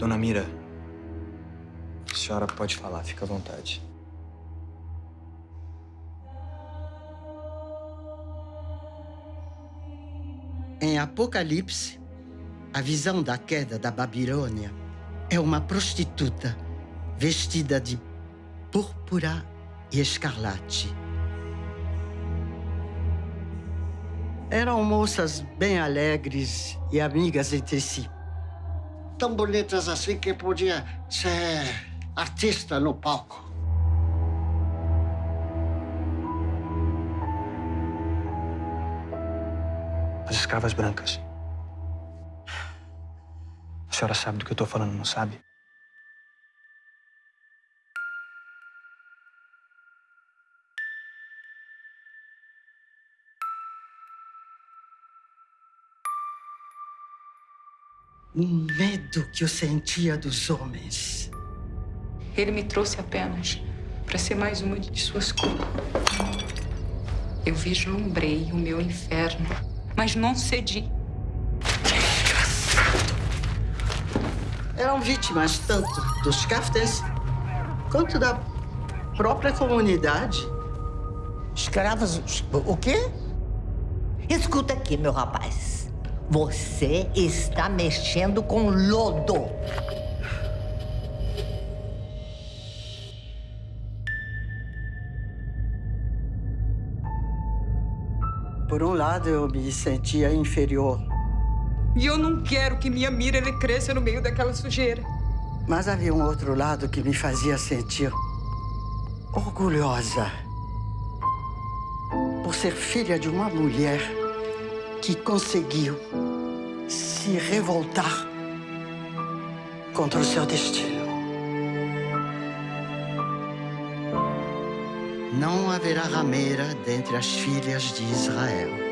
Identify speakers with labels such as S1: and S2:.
S1: Dona Mira, a senhora pode falar, fica à vontade.
S2: Em Apocalipse, a visão da queda da Babilônia é uma prostituta vestida de púrpura e escarlate. Eram moças bem alegres e amigas entre si.
S3: Tão bonitas assim que podia ser artista no palco.
S1: As escravas brancas. A senhora sabe do que eu tô falando, não sabe?
S2: O medo que eu sentia dos homens.
S4: Ele me trouxe apenas para ser mais uma de suas culpas. Eu vislumbrei o meu inferno, mas não cedi.
S2: Eram vítimas tanto dos caftens quanto da própria comunidade.
S5: Escravos. O quê?
S6: Escuta aqui, meu rapaz. Você está mexendo com lodo.
S2: Por um lado, eu me sentia inferior,
S4: E eu não quero que minha mira ele cresça no meio daquela sujeira.
S2: mas havia um outro lado que me fazia sentir orgulhosa por ser filha de uma mulher que conseguiu se revoltar contra o seu destino. Não haverá rameira dentre as filhas de Israel.